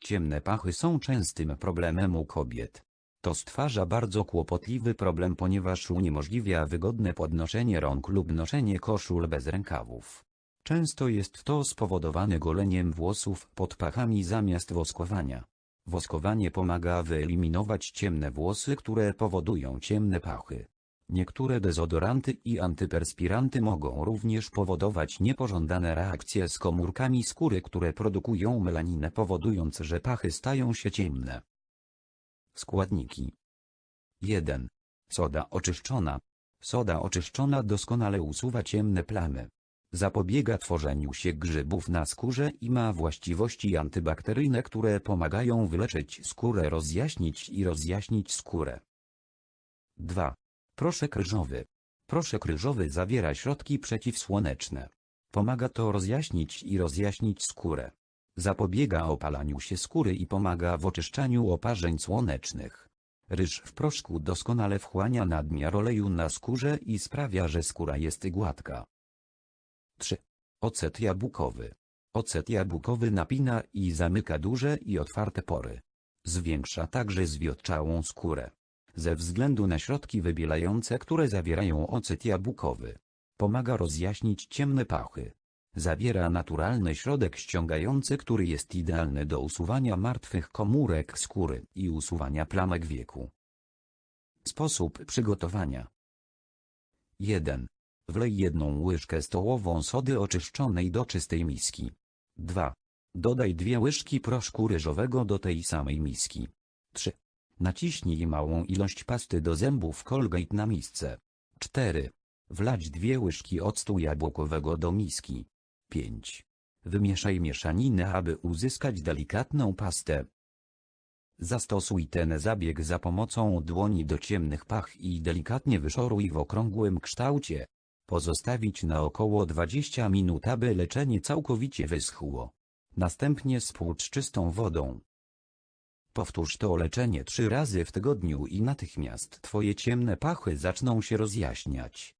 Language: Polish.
Ciemne pachy są częstym problemem u kobiet. To stwarza bardzo kłopotliwy problem ponieważ uniemożliwia wygodne podnoszenie rąk lub noszenie koszul bez rękawów. Często jest to spowodowane goleniem włosów pod pachami zamiast woskowania. Woskowanie pomaga wyeliminować ciemne włosy, które powodują ciemne pachy. Niektóre dezodoranty i antyperspiranty mogą również powodować niepożądane reakcje z komórkami skóry, które produkują melaninę powodując, że pachy stają się ciemne. Składniki 1. Soda oczyszczona. Soda oczyszczona doskonale usuwa ciemne plamy. Zapobiega tworzeniu się grzybów na skórze i ma właściwości antybakteryjne, które pomagają wyleczyć skórę, rozjaśnić i rozjaśnić skórę. 2. Proszek ryżowy. Proszek ryżowy zawiera środki przeciwsłoneczne. Pomaga to rozjaśnić i rozjaśnić skórę. Zapobiega opalaniu się skóry i pomaga w oczyszczaniu oparzeń słonecznych. Ryż w proszku doskonale wchłania nadmiar oleju na skórze i sprawia, że skóra jest gładka. 3. Ocet jabłkowy. Ocet jabłkowy napina i zamyka duże i otwarte pory. Zwiększa także zwiotczałą skórę. Ze względu na środki wybielające, które zawierają ocet jabłkowy. Pomaga rozjaśnić ciemne pachy. Zawiera naturalny środek ściągający, który jest idealny do usuwania martwych komórek skóry i usuwania plamek wieku. Sposób przygotowania 1. Wlej jedną łyżkę stołową sody oczyszczonej do czystej miski. 2. Dodaj dwie łyżki proszku ryżowego do tej samej miski. 3. Naciśnij małą ilość pasty do zębów Colgate na misce. 4. Wlać dwie łyżki octu jabłkowego do miski. 5. Wymieszaj mieszaninę, aby uzyskać delikatną pastę. Zastosuj ten zabieg za pomocą dłoni do ciemnych pach i delikatnie wyszoruj w okrągłym kształcie. Pozostawić na około 20 minut, aby leczenie całkowicie wyschło. Następnie spłucz czystą wodą. Powtórz to leczenie trzy razy w tygodniu i natychmiast twoje ciemne pachy zaczną się rozjaśniać.